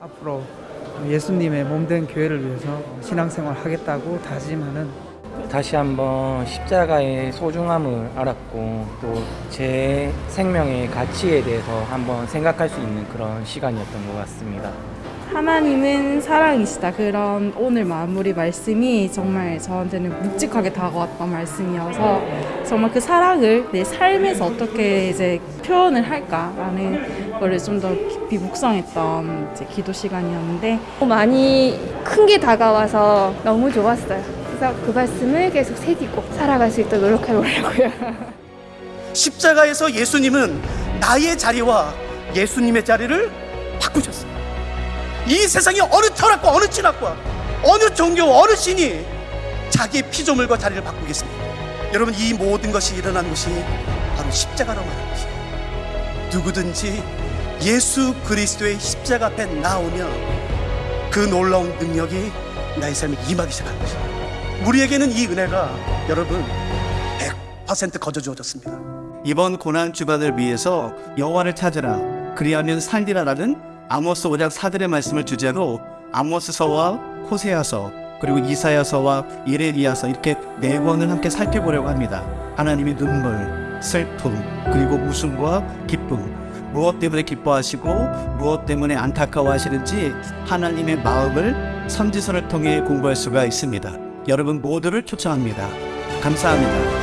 앞으로 예수님의 몸된 교회를 위해서 신앙생활 하겠다고 다짐하는 다시 한번 십자가의 소중함을 알았고 또 제 생명의 가치에 대해서 한번 생각할 수 있는 그런 시간이었던 것 같습니다. 하나님은 사랑이시다. 그런 오늘 마무리 말씀이 정말 저한테는 묵직하게 다가왔던 말씀이어서 정말 그 사랑을 내 삶에서 어떻게 이제 표현을 할까라는 거를 좀 더 깊이 묵상했던 이제 기도 시간이었는데 많이 큰 게 다가와서 너무 좋았어요. 그래서 그 말씀을 계속 새기고 살아갈 수 있도록 노력해 보려고요. 십자가에서 예수님은 나의 자리와 예수님의 자리를 바꾸셨어요. 이 세상에 어느 철학과 어느 진학과 어느 종교 어느 신이 자기의 피조물과 자리를 바꾸겠습니까? 여러분 이 모든 것이 일어난 것이 바로 십자가라고 하는 것이에요. 누구든지 예수 그리스도의 십자가 앞에 나오면 그 놀라운 능력이 나의 삶에 임하기 시작하는 것이에요. 우리에게는 이 은혜가 여러분 100% 거저 주어졌습니다. 이번 고난 주간을 위해서 여호와를 찾으라 그리하면 살리라라는 아모스 5장 4절의 말씀을 주제로 아모스서와 호세아서 그리고 이사야서와 예레미야서 이렇게 네 권을 함께 살펴보려고 합니다. 하나님의 눈물, 슬픔, 그리고 웃음과 기쁨 무엇 때문에 기뻐하시고 무엇 때문에 안타까워하시는지 하나님의 마음을 선지서를 통해 공부할 수가 있습니다. 여러분 모두를 초청합니다. 감사합니다.